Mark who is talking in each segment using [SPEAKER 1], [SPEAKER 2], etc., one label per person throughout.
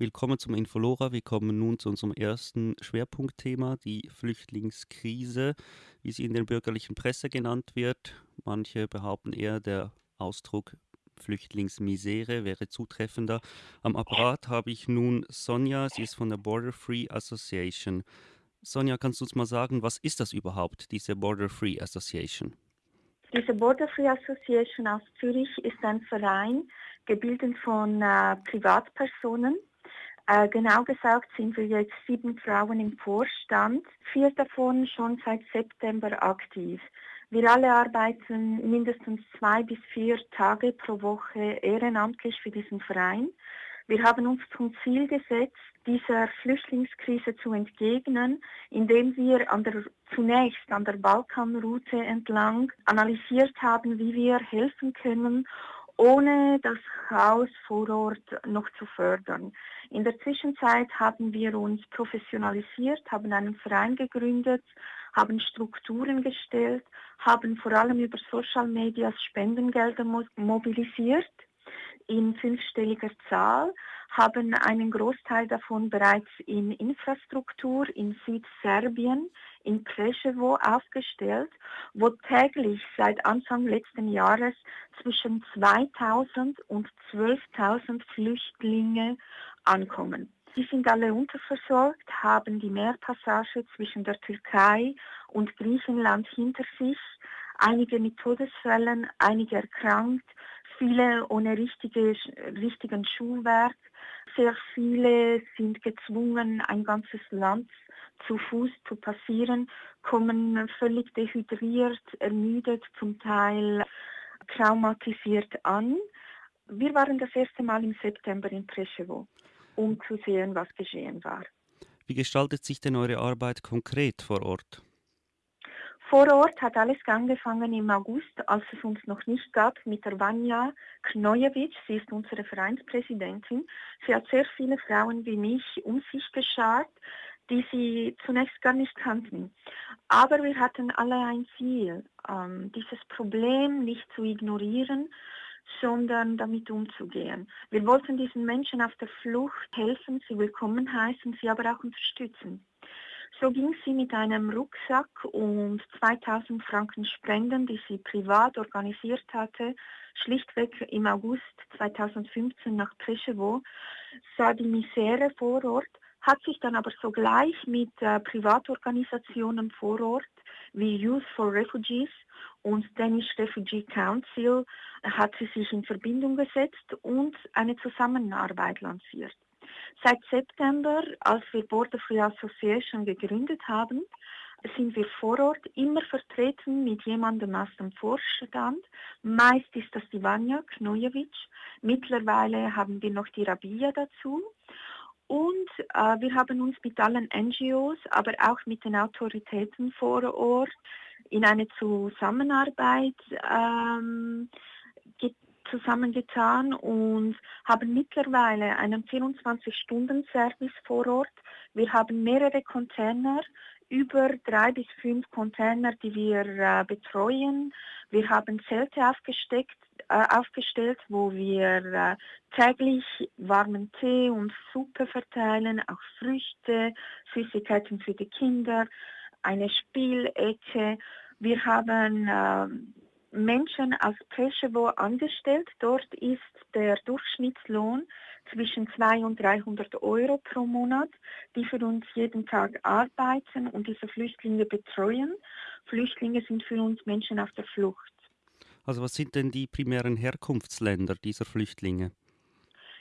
[SPEAKER 1] Willkommen zum Infolora. Wir kommen nun zu unserem ersten Schwerpunktthema, die Flüchtlingskrise, wie sie in der bürgerlichen Presse genannt wird. Manche behaupten eher, der Ausdruck Flüchtlingsmisere wäre zutreffender. Am Apparat habe ich nun Sonja, sie ist von der Border Free Association. Sonja, kannst du uns mal sagen, was ist das überhaupt, diese Border Free Association?
[SPEAKER 2] Diese Border Free Association aus Zürich ist ein Verein, gebildet von äh, Privatpersonen, äh, genau gesagt sind wir jetzt sieben Frauen im Vorstand, vier davon schon seit September aktiv. Wir alle arbeiten mindestens zwei bis vier Tage pro Woche ehrenamtlich für diesen Verein. Wir haben uns zum Ziel gesetzt, dieser Flüchtlingskrise zu entgegnen, indem wir an der, zunächst an der Balkanroute entlang analysiert haben, wie wir helfen können ohne das Chaos vor Ort noch zu fördern. In der Zwischenzeit haben wir uns professionalisiert, haben einen Verein gegründet, haben Strukturen gestellt, haben vor allem über Social Media Spendengelder mobilisiert in fünfstelliger Zahl, haben einen Großteil davon bereits in Infrastruktur in Südserbien, in Preševo aufgestellt, wo täglich seit Anfang letzten Jahres zwischen 2000 und 12.000 Flüchtlinge ankommen. Sie sind alle unterversorgt, haben die Meerpassage zwischen der Türkei und Griechenland hinter sich, einige mit Todesfällen, einige erkrankt, viele ohne richtige, richtigen Schulwerk. Sehr viele sind gezwungen, ein ganzes Land zu Fuß zu passieren, kommen völlig dehydriert, ermüdet, zum Teil traumatisiert an. Wir waren das erste Mal im September in Preschewo, um zu sehen, was geschehen war.
[SPEAKER 1] Wie gestaltet sich denn eure Arbeit konkret vor Ort?
[SPEAKER 2] Vor Ort hat alles angefangen im August, als es uns noch nicht gab, mit der Vanja Knojewitsch. Sie ist unsere Vereinspräsidentin. Sie hat sehr viele Frauen wie mich um sich geschart, die sie zunächst gar nicht kannten. Aber wir hatten alle ein Ziel, ähm, dieses Problem nicht zu ignorieren, sondern damit umzugehen. Wir wollten diesen Menschen auf der Flucht helfen, sie willkommen heißen, sie aber auch unterstützen. So ging sie mit einem Rucksack und 2000 Franken Spenden, die sie privat organisiert hatte, schlichtweg im August 2015 nach Preševo, sah die Misere vor Ort, hat sich dann aber sogleich mit äh, Privatorganisationen vor Ort wie Youth for Refugees und Danish Refugee Council hat sie sich in Verbindung gesetzt und eine Zusammenarbeit lanciert. Seit September, als wir Border Free Association gegründet haben, sind wir vor Ort immer vertreten mit jemandem aus dem Vorstand. Meist ist das die Vanja Knojewitsch. Mittlerweile haben wir noch die Rabia dazu. Und äh, wir haben uns mit allen NGOs, aber auch mit den Autoritäten vor Ort in eine Zusammenarbeit ähm, zusammengetan und haben mittlerweile einen 24-Stunden-Service vor Ort. Wir haben mehrere Container, über drei bis fünf Container, die wir äh, betreuen. Wir haben Zelte aufgesteckt, äh, aufgestellt, wo wir äh, täglich warmen Tee und Suppe verteilen, auch Früchte, Süßigkeiten für die Kinder, eine Spielecke. Wir haben ähm, Menschen aus Preševo angestellt. Dort ist der Durchschnittslohn zwischen 200 und 300 Euro pro Monat, die für uns jeden Tag arbeiten und diese Flüchtlinge betreuen. Flüchtlinge sind für uns Menschen auf der Flucht.
[SPEAKER 1] Also was sind denn die primären Herkunftsländer dieser Flüchtlinge?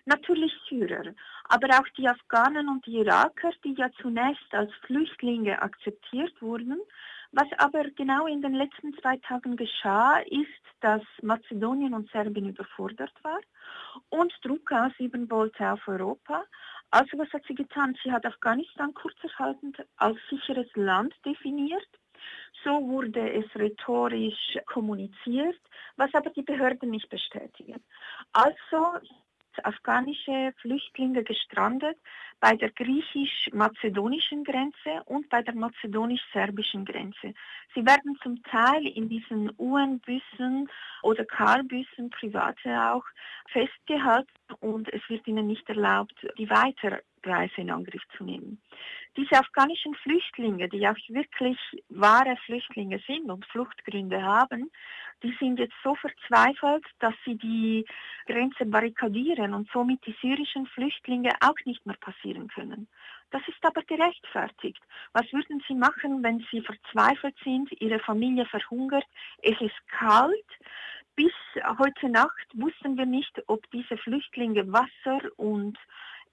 [SPEAKER 2] Natürlich Syrer, aber auch die Afghanen und die Iraker, die ja zunächst als Flüchtlinge akzeptiert wurden, was aber genau in den letzten zwei Tagen geschah, ist, dass Mazedonien und Serbien überfordert war und Druck ausüben wollte auf Europa. Also was hat sie getan? Sie hat Afghanistan kurzerhaltend als sicheres Land definiert. So wurde es rhetorisch kommuniziert, was aber die Behörden nicht bestätigen. Also afghanische Flüchtlinge gestrandet bei der griechisch-mazedonischen Grenze und bei der mazedonisch-serbischen Grenze. Sie werden zum Teil in diesen UN-Büssen oder Car-Büssen, private auch, festgehalten und es wird ihnen nicht erlaubt, die Weiterreise in Angriff zu nehmen. Diese afghanischen Flüchtlinge, die auch wirklich wahre Flüchtlinge sind und Fluchtgründe haben, die sind jetzt so verzweifelt, dass sie die Grenze barrikadieren und somit die syrischen Flüchtlinge auch nicht mehr passieren können. Das ist aber gerechtfertigt. Was würden Sie machen, wenn Sie verzweifelt sind, Ihre Familie verhungert, es ist kalt? Bis heute Nacht wussten wir nicht, ob diese Flüchtlinge Wasser und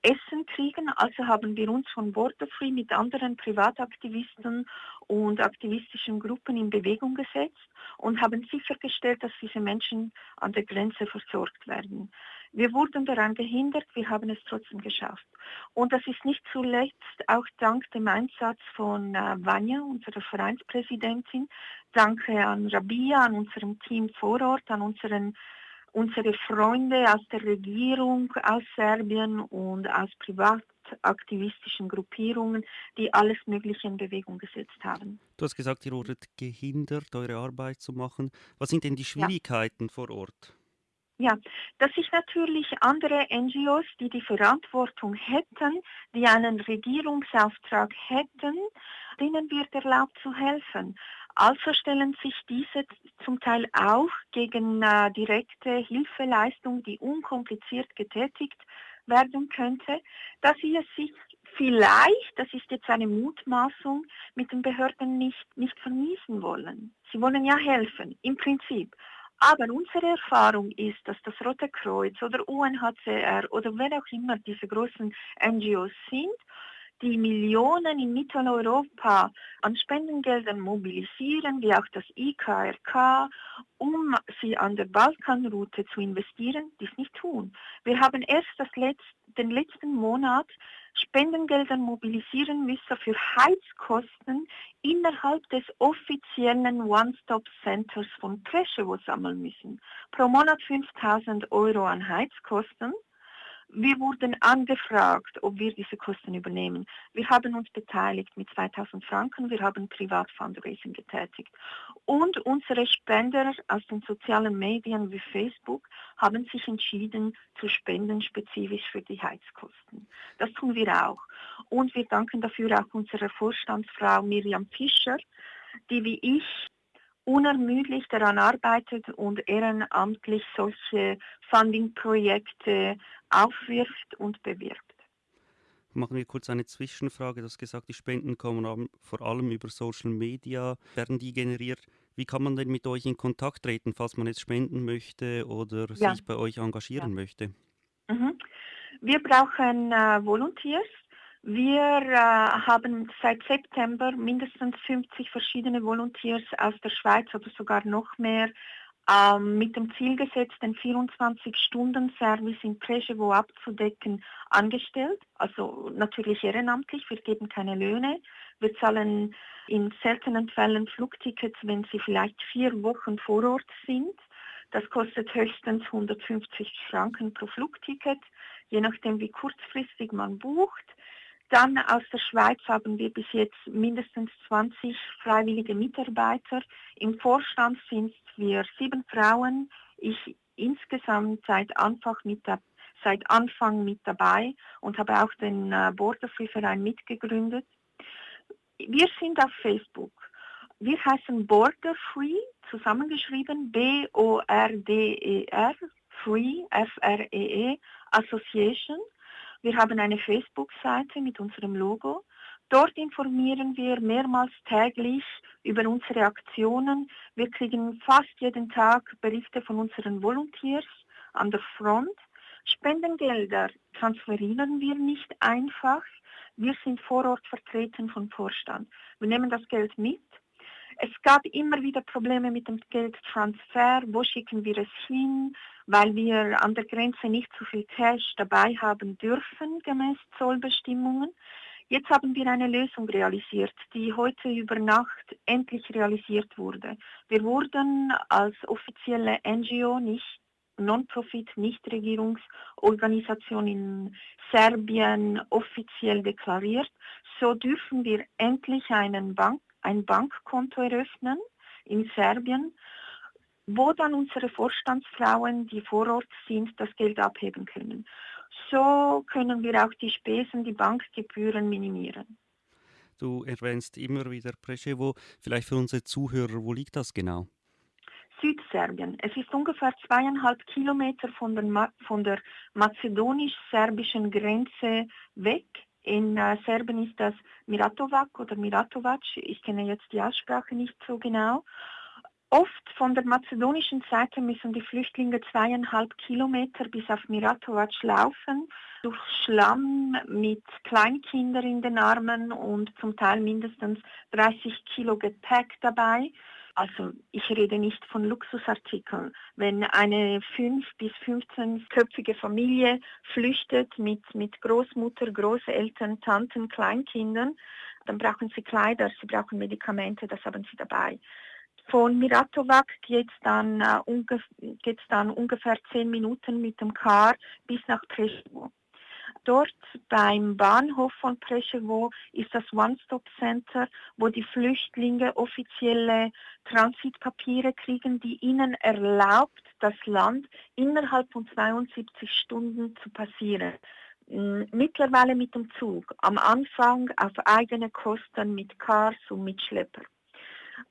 [SPEAKER 2] Essen kriegen. Also haben wir uns von Border Free mit anderen Privataktivisten und aktivistischen Gruppen in Bewegung gesetzt und haben sichergestellt, dass diese Menschen an der Grenze versorgt werden. Wir wurden daran gehindert, wir haben es trotzdem geschafft. Und das ist nicht zuletzt auch dank dem Einsatz von äh, Vanya, unserer Vereinspräsidentin, danke an Rabia, an unserem Team vor Ort, an unseren unsere Freunde aus der Regierung, aus Serbien und aus privataktivistischen Gruppierungen, die alles Mögliche in Bewegung gesetzt haben.
[SPEAKER 1] Du hast gesagt, ihr wurdet gehindert, eure Arbeit zu machen. Was sind denn die Schwierigkeiten ja. vor Ort?
[SPEAKER 2] Ja, das ist natürlich andere NGOs, die die Verantwortung hätten, die einen Regierungsauftrag hätten, denen wird erlaubt zu helfen. Also stellen sich diese zum Teil auch gegen äh, direkte Hilfeleistung, die unkompliziert getätigt werden könnte, dass sie sich vielleicht, das ist jetzt eine Mutmaßung, mit den Behörden nicht, nicht vermiesen wollen. Sie wollen ja helfen, im Prinzip. Aber unsere Erfahrung ist, dass das Rote Kreuz oder UNHCR oder wer auch immer diese großen NGOs sind, die Millionen in Mitteleuropa an Spendengeldern mobilisieren, wie auch das IKRK, um sie an der Balkanroute zu investieren, dies nicht tun. Wir haben erst Letz-, den letzten Monat Spendengeldern mobilisieren müssen für Heizkosten innerhalb des offiziellen One-Stop-Centers von Preschewo sammeln müssen. Pro Monat 5000 Euro an Heizkosten. Wir wurden angefragt, ob wir diese Kosten übernehmen. Wir haben uns beteiligt mit 2000 Franken. Wir haben Privat-Fundraising getätigt. Und unsere Spender aus den sozialen Medien wie Facebook haben sich entschieden zu spenden spezifisch für die Heizkosten. Das tun wir auch. Und wir danken dafür auch unserer Vorstandsfrau Miriam Fischer, die wie ich unermüdlich daran arbeitet und ehrenamtlich solche Funding-Projekte aufwirft und bewirbt.
[SPEAKER 1] Machen wir kurz eine Zwischenfrage. Du hast gesagt, die Spenden kommen vor allem über Social Media. Werden die generiert? Wie kann man denn mit euch in Kontakt treten, falls man jetzt spenden möchte oder ja. sich bei euch engagieren ja. möchte?
[SPEAKER 2] Mhm. Wir brauchen äh, Volunteers wir äh, haben seit September mindestens 50 verschiedene Volunteers aus der Schweiz oder sogar noch mehr ähm, mit dem Ziel gesetzt, den 24-Stunden-Service in Prejevo abzudecken, angestellt. Also natürlich ehrenamtlich, wir geben keine Löhne. Wir zahlen in seltenen Fällen Flugtickets, wenn sie vielleicht vier Wochen vor Ort sind. Das kostet höchstens 150 Franken pro Flugticket, je nachdem wie kurzfristig man bucht. Dann aus der Schweiz haben wir bis jetzt mindestens 20 freiwillige Mitarbeiter. Im Vorstand sind wir sieben Frauen. Ich insgesamt seit Anfang mit, seit Anfang mit dabei und habe auch den äh, Border Free Verein mitgegründet. Wir sind auf Facebook. Wir heißen Border Free, zusammengeschrieben B-O-R-D-E-R, Free, F-R-E-E, -E, Association. Wir haben eine Facebook-Seite mit unserem Logo. Dort informieren wir mehrmals täglich über unsere Aktionen. Wir kriegen fast jeden Tag Berichte von unseren Volunteers an der Front. Spendengelder transferieren wir nicht einfach. Wir sind vor Ort vertreten vom Vorstand. Wir nehmen das Geld mit. Es gab immer wieder Probleme mit dem Geldtransfer. Wo schicken wir es hin? weil wir an der Grenze nicht zu viel Cash dabei haben dürfen, gemäß Zollbestimmungen. Jetzt haben wir eine Lösung realisiert, die heute über Nacht endlich realisiert wurde. Wir wurden als offizielle NGO nicht Non-Profit-Nichtregierungsorganisation in Serbien offiziell deklariert. So dürfen wir endlich einen Bank, ein Bankkonto eröffnen in Serbien, wo dann unsere Vorstandsfrauen, die vor Ort sind, das Geld abheben können. So können wir auch die Spesen, die Bankgebühren minimieren.
[SPEAKER 1] Du erwähnst immer wieder Preševo. Vielleicht für unsere Zuhörer, wo liegt das genau?
[SPEAKER 2] Südserbien. Es ist ungefähr zweieinhalb Kilometer von der, Ma von der mazedonisch-serbischen Grenze weg. In äh, Serbien ist das Miratovac oder Miratovac. Ich kenne jetzt die Aussprache nicht so genau. Oft von der mazedonischen Seite müssen die Flüchtlinge zweieinhalb Kilometer bis auf Miratovac laufen, durch Schlamm mit Kleinkindern in den Armen und zum Teil mindestens 30 Kilo Gepäck dabei. Also ich rede nicht von Luxusartikeln. Wenn eine 5 bis 15-köpfige Familie flüchtet mit, mit Großmutter, Großeltern, Tanten, Kleinkindern, dann brauchen sie Kleider, sie brauchen Medikamente, das haben sie dabei. Von Miratovac geht es dann, äh, dann ungefähr 10 Minuten mit dem Car bis nach Preševo. Dort beim Bahnhof von Preševo ist das One-Stop-Center, wo die Flüchtlinge offizielle Transitpapiere kriegen, die ihnen erlaubt, das Land innerhalb von 72 Stunden zu passieren. Mittlerweile mit dem Zug, am Anfang auf eigene Kosten mit Cars und mit Schlepper.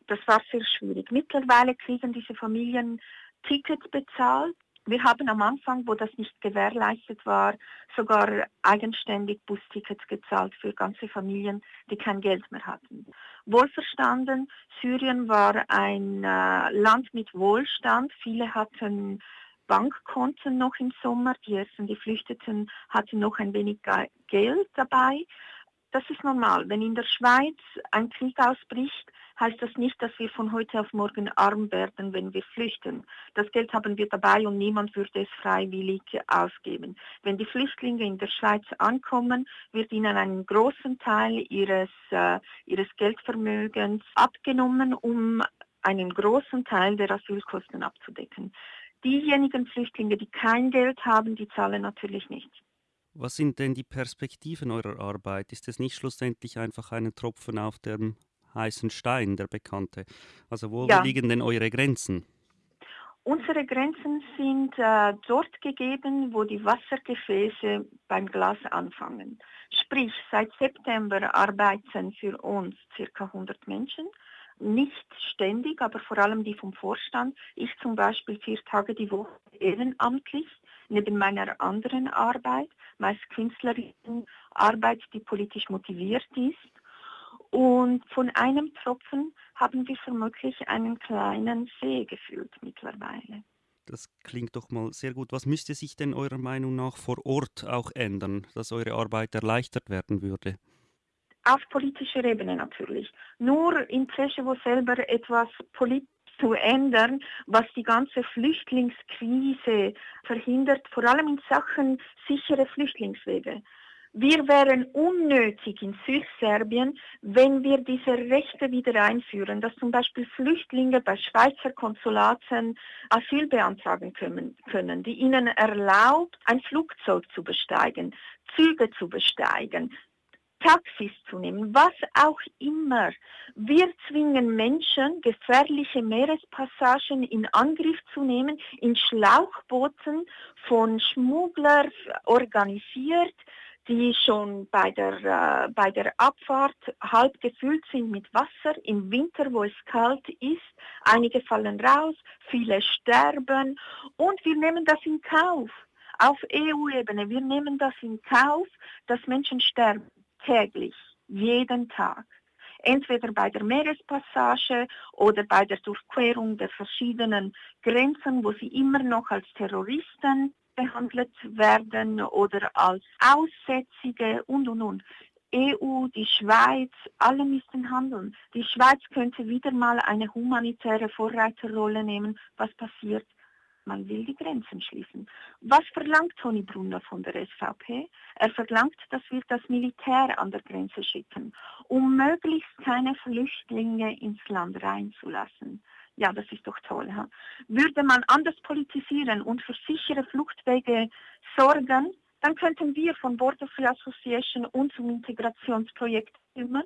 [SPEAKER 2] Das war sehr schwierig. Mittlerweile kriegen diese Familien Tickets bezahlt. Wir haben am Anfang, wo das nicht gewährleistet war, sogar eigenständig Bustickets gezahlt für ganze Familien, die kein Geld mehr hatten. Wohlverstanden, Syrien war ein äh, Land mit Wohlstand. Viele hatten Bankkonten noch im Sommer. Die ersten, die flüchteten, hatten noch ein wenig Geld dabei. Das ist normal. Wenn in der Schweiz ein Krieg ausbricht, heißt das nicht, dass wir von heute auf morgen arm werden, wenn wir flüchten. Das Geld haben wir dabei und niemand würde es freiwillig ausgeben. Wenn die Flüchtlinge in der Schweiz ankommen, wird ihnen ein großen Teil ihres, äh, ihres Geldvermögens abgenommen, um einen großen Teil der Asylkosten abzudecken. Diejenigen Flüchtlinge, die kein Geld haben, die zahlen natürlich nichts.
[SPEAKER 1] Was sind denn die Perspektiven eurer Arbeit? Ist es nicht schlussendlich einfach ein Tropfen auf dem heißen Stein, der bekannte. Also wo ja. liegen denn eure Grenzen?
[SPEAKER 2] Unsere Grenzen sind äh, dort gegeben, wo die Wassergefäße beim Glas anfangen. Sprich, seit September arbeiten für uns circa 100 Menschen. Nicht ständig, aber vor allem die vom Vorstand. Ich zum Beispiel vier Tage die Woche ehrenamtlich, neben meiner anderen Arbeit, meist Künstlerinnenarbeit, die politisch motiviert ist. Und von einem Tropfen haben wir vermutlich einen kleinen See gefüllt mittlerweile.
[SPEAKER 1] Das klingt doch mal sehr gut. Was müsste sich denn eurer Meinung nach vor Ort auch ändern, dass eure Arbeit erleichtert werden würde?
[SPEAKER 2] Auf politischer Ebene natürlich. Nur in Preševo selber etwas politisch zu ändern, was die ganze Flüchtlingskrise verhindert, vor allem in Sachen sichere Flüchtlingswege. Wir wären unnötig in Südserbien, wenn wir diese Rechte wieder einführen, dass zum Beispiel Flüchtlinge bei Schweizer Konsulaten Asyl beantragen können, können die ihnen erlaubt, ein Flugzeug zu besteigen, Züge zu besteigen, Taxis zu nehmen, was auch immer. Wir zwingen Menschen, gefährliche Meerespassagen in Angriff zu nehmen, in Schlauchbooten von Schmugglern organisiert, die schon bei der, äh, bei der Abfahrt halb gefüllt sind mit Wasser im Winter, wo es kalt ist. Einige fallen raus, viele sterben und wir nehmen das in Kauf. Auf EU-Ebene, wir nehmen das in Kauf, dass Menschen sterben täglich, jeden Tag. Entweder bei der Meerespassage oder bei der Durchquerung der verschiedenen Grenzen, wo sie immer noch als Terroristen behandelt werden oder als Aussätzige und, und, und. EU, die Schweiz, alle müssen handeln. Die Schweiz könnte wieder mal eine humanitäre Vorreiterrolle nehmen. Was passiert? Man will die Grenzen schließen. Was verlangt Toni Brunner von der SVP? Er verlangt, dass wir das Militär an der Grenze schicken, um möglichst keine Flüchtlinge ins Land reinzulassen. Ja, das ist doch toll. Ha? Würde man anders politisieren und für sichere Fluchtwege sorgen, dann könnten wir von Border Free Association uns um Integrationsprojekte kümmern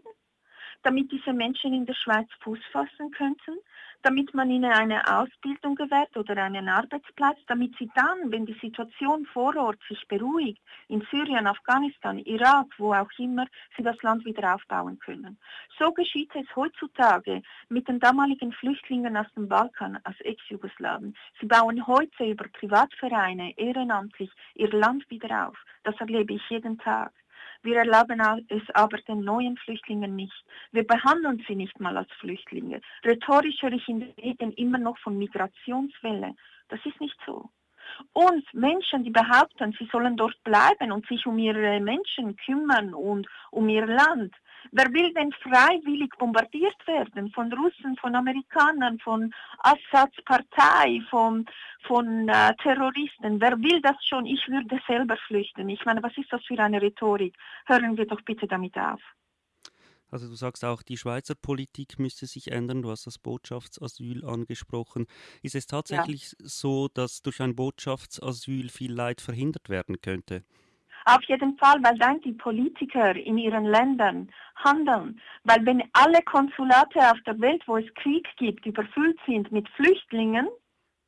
[SPEAKER 2] damit diese Menschen in der Schweiz Fuß fassen könnten, damit man ihnen eine Ausbildung gewährt oder einen Arbeitsplatz, damit sie dann, wenn die Situation vor Ort sich beruhigt, in Syrien, Afghanistan, Irak, wo auch immer, sie das Land wieder aufbauen können. So geschieht es heutzutage mit den damaligen Flüchtlingen aus dem Balkan, aus Ex-Jugoslawien. Sie bauen heute über Privatvereine ehrenamtlich ihr Land wieder auf. Das erlebe ich jeden Tag. Wir erlauben es aber den neuen Flüchtlingen nicht. Wir behandeln sie nicht mal als Flüchtlinge. Rhetorisch höre ich in den Medien immer noch von Migrationswelle. Das ist nicht so. Und Menschen, die behaupten, sie sollen dort bleiben und sich um ihre Menschen kümmern und um ihr Land, Wer will denn freiwillig bombardiert werden von Russen, von Amerikanern, von Assads Partei, von, von äh, Terroristen? Wer will das schon? Ich würde selber flüchten. Ich meine, was ist das für eine Rhetorik? Hören wir doch bitte damit auf.
[SPEAKER 1] Also du sagst auch, die Schweizer Politik müsste sich ändern. Du hast das Botschaftsasyl angesprochen. Ist es tatsächlich ja. so, dass durch ein Botschaftsasyl viel Leid verhindert werden könnte?
[SPEAKER 2] Auf jeden Fall, weil dann die Politiker in ihren Ländern handeln. Weil wenn alle Konsulate auf der Welt, wo es Krieg gibt, überfüllt sind mit Flüchtlingen,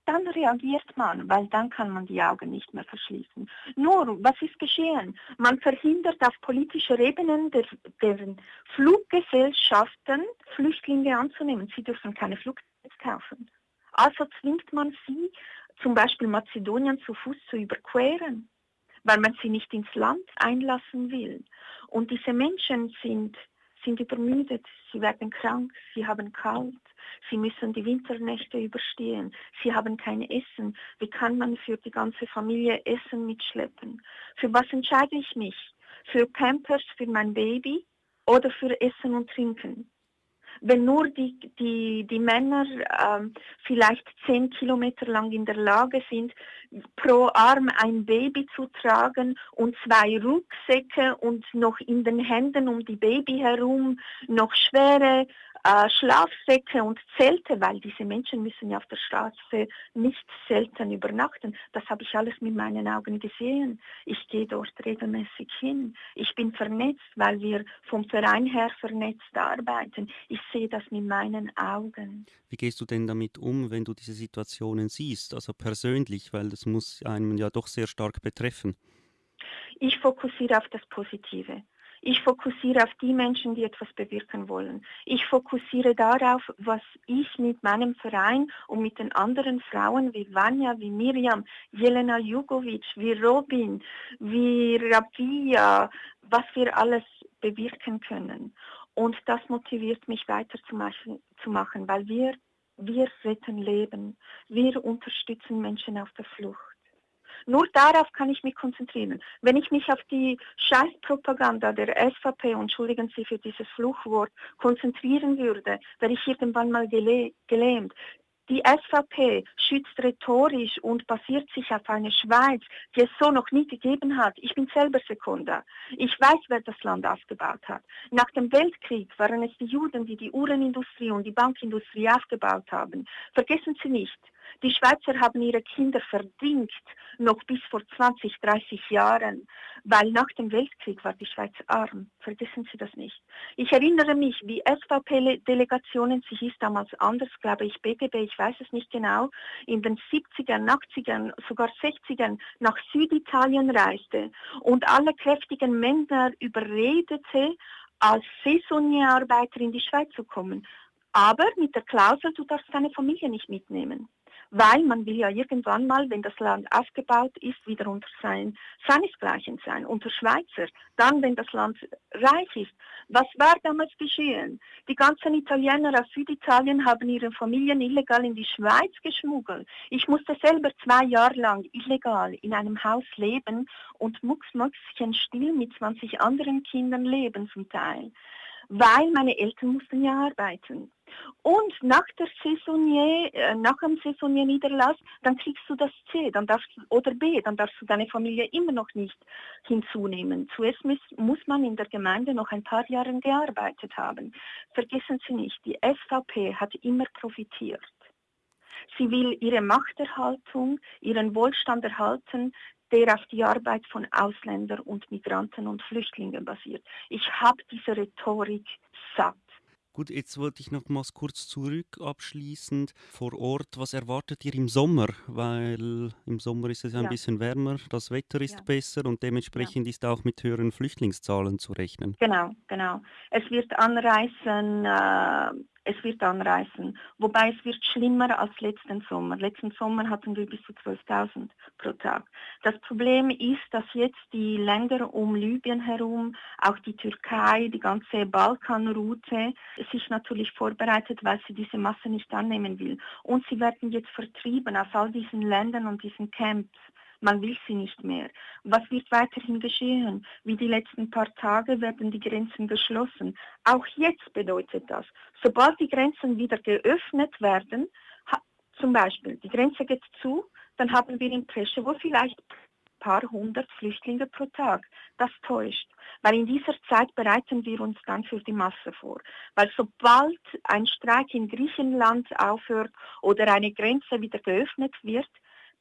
[SPEAKER 2] dann reagiert man, weil dann kann man die Augen nicht mehr verschließen. Nur, was ist geschehen? Man verhindert auf politischer Ebene der, deren Fluggesellschaften Flüchtlinge anzunehmen. Sie dürfen keine Flugtickets kaufen. Also zwingt man sie, zum Beispiel Mazedonien zu Fuß zu überqueren weil man sie nicht ins Land einlassen will. Und diese Menschen sind, sind übermüdet, sie werden krank, sie haben kalt, sie müssen die Winternächte überstehen, sie haben kein Essen. Wie kann man für die ganze Familie Essen mitschleppen? Für was entscheide ich mich? Für Pampers für mein Baby oder für Essen und Trinken? Wenn nur die, die, die Männer ähm, vielleicht zehn Kilometer lang in der Lage sind, pro Arm ein Baby zu tragen und zwei Rucksäcke und noch in den Händen um die Baby herum noch schwere äh, Schlafsäcke und Zelte, weil diese Menschen müssen ja auf der Straße nicht selten übernachten. Das habe ich alles mit meinen Augen gesehen. Ich gehe dort regelmäßig hin. Ich bin vernetzt, weil wir vom Verein her vernetzt arbeiten. Ich sehe das mit meinen Augen.
[SPEAKER 1] Wie gehst du denn damit um, wenn du diese Situationen siehst, also persönlich, weil das muss einen ja doch sehr stark betreffen?
[SPEAKER 2] Ich fokussiere auf das Positive. Ich fokussiere auf die Menschen, die etwas bewirken wollen. Ich fokussiere darauf, was ich mit meinem Verein und mit den anderen Frauen wie Vanya, wie Miriam, Jelena Jugovic, wie Robin, wie Rabia, was wir alles bewirken können. Und das motiviert mich weiterzumachen, weil wir, wir retten Leben. Wir unterstützen Menschen auf der Flucht. Nur darauf kann ich mich konzentrieren. Wenn ich mich auf die Scheißpropaganda der SVP, entschuldigen Sie für dieses Fluchwort, konzentrieren würde, wäre ich irgendwann mal gelähmt. Die SVP schützt rhetorisch und basiert sich auf eine Schweiz, die es so noch nie gegeben hat. Ich bin selber Sekunda. Ich weiß, wer das Land aufgebaut hat. Nach dem Weltkrieg waren es die Juden, die die Uhrenindustrie und die Bankindustrie aufgebaut haben. Vergessen Sie nicht, die Schweizer haben ihre Kinder verdient, noch bis vor 20, 30 Jahren, weil nach dem Weltkrieg war die Schweiz arm. Vergessen Sie das nicht. Ich erinnere mich, wie SVP-Delegationen, sie hieß damals anders, glaube ich, BGB, ich weiß es nicht genau, in den 70ern, 80ern, sogar 60ern nach Süditalien reiste und alle kräftigen Männer überredete, als Saisonierarbeiter in die Schweiz zu kommen. Aber mit der Klausel, du darfst deine Familie nicht mitnehmen weil man will ja irgendwann mal, wenn das Land aufgebaut ist, wieder unter sein, seinesgleichen sein, unter Schweizer. Dann, wenn das Land reich ist. Was war damals geschehen? Die ganzen Italiener aus Süditalien haben ihre Familien illegal in die Schweiz geschmuggelt. Ich musste selber zwei Jahre lang illegal in einem Haus leben und mucksmäuschen still mit 20 anderen Kindern leben zum Teil weil meine Eltern mussten ja arbeiten. Und nach der Saisonier, äh, nach dem Saisonnier-Niederlass, dann kriegst du das C, dann darfst oder B, dann darfst du deine Familie immer noch nicht hinzunehmen. Zuerst muss, muss man in der Gemeinde noch ein paar Jahre gearbeitet haben. Vergessen Sie nicht, die SVP hat immer profitiert. Sie will ihre Machterhaltung, ihren Wohlstand erhalten, der auf die Arbeit von Ausländern und Migranten und Flüchtlingen basiert. Ich habe diese Rhetorik satt.
[SPEAKER 1] Gut, jetzt wollte ich noch mal kurz zurück abschließend vor Ort. Was erwartet ihr im Sommer? Weil im Sommer ist es ja ein bisschen wärmer, das Wetter ist ja. besser und dementsprechend ja. ist auch mit höheren Flüchtlingszahlen zu rechnen.
[SPEAKER 2] Genau, genau. Es wird anreißen äh, es wird anreißen. Wobei es wird schlimmer als letzten Sommer. Letzten Sommer hatten wir bis zu 12.000 pro Tag. Das Problem ist, dass jetzt die Länder um Libyen herum, auch die Türkei, die ganze Balkanroute, sich natürlich vorbereitet, weil sie diese Masse nicht annehmen will. Und sie werden jetzt vertrieben aus all diesen Ländern und diesen Camps. Man will sie nicht mehr. Was wird weiterhin geschehen? Wie die letzten paar Tage werden die Grenzen geschlossen. Auch jetzt bedeutet das, sobald die Grenzen wieder geöffnet werden, zum Beispiel die Grenze geht zu, dann haben wir in Preschewo vielleicht ein paar hundert Flüchtlinge pro Tag. Das täuscht. Weil in dieser Zeit bereiten wir uns dann für die Masse vor. Weil sobald ein Streik in Griechenland aufhört oder eine Grenze wieder geöffnet wird,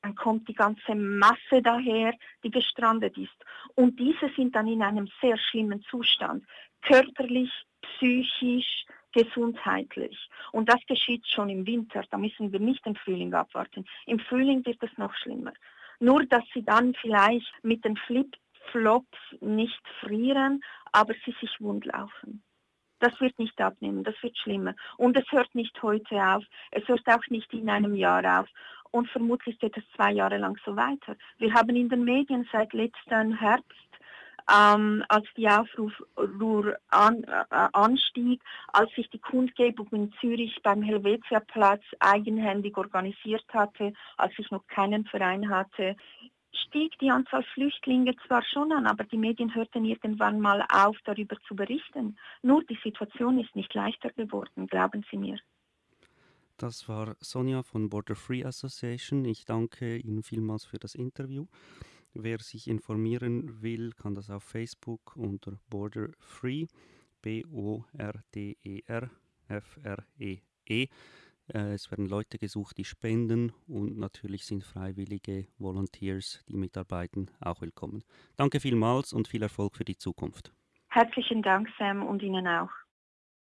[SPEAKER 2] dann kommt die ganze Masse daher, die gestrandet ist. Und diese sind dann in einem sehr schlimmen Zustand, körperlich, psychisch, gesundheitlich. Und das geschieht schon im Winter, da müssen wir nicht den Frühling abwarten. Im Frühling wird es noch schlimmer. Nur, dass sie dann vielleicht mit den Flip-Flops nicht frieren, aber sie sich wundlaufen. Das wird nicht abnehmen, das wird schlimmer. Und es hört nicht heute auf, es hört auch nicht in einem Jahr auf und vermutlich geht es zwei Jahre lang so weiter. Wir haben in den Medien seit letzten Herbst, ähm, als die Aufruhr an, äh, anstieg, als sich die Kundgebung in Zürich beim Helvetiaplatz eigenhändig organisiert hatte, als ich noch keinen Verein hatte, stieg die Anzahl Flüchtlinge zwar schon an, aber die Medien hörten irgendwann mal auf, darüber zu berichten. Nur die Situation ist nicht leichter geworden, glauben Sie mir.
[SPEAKER 1] Das war Sonja von Border Free Association. Ich danke Ihnen vielmals für das Interview. Wer sich informieren will, kann das auf Facebook unter Border Free, B-O-R-D-E-R, F-R-E-E. -E. Äh, es werden Leute gesucht, die spenden und natürlich sind freiwillige Volunteers, die mitarbeiten, auch willkommen. Danke vielmals und viel Erfolg für die Zukunft.
[SPEAKER 2] Herzlichen Dank, Sam, und Ihnen auch.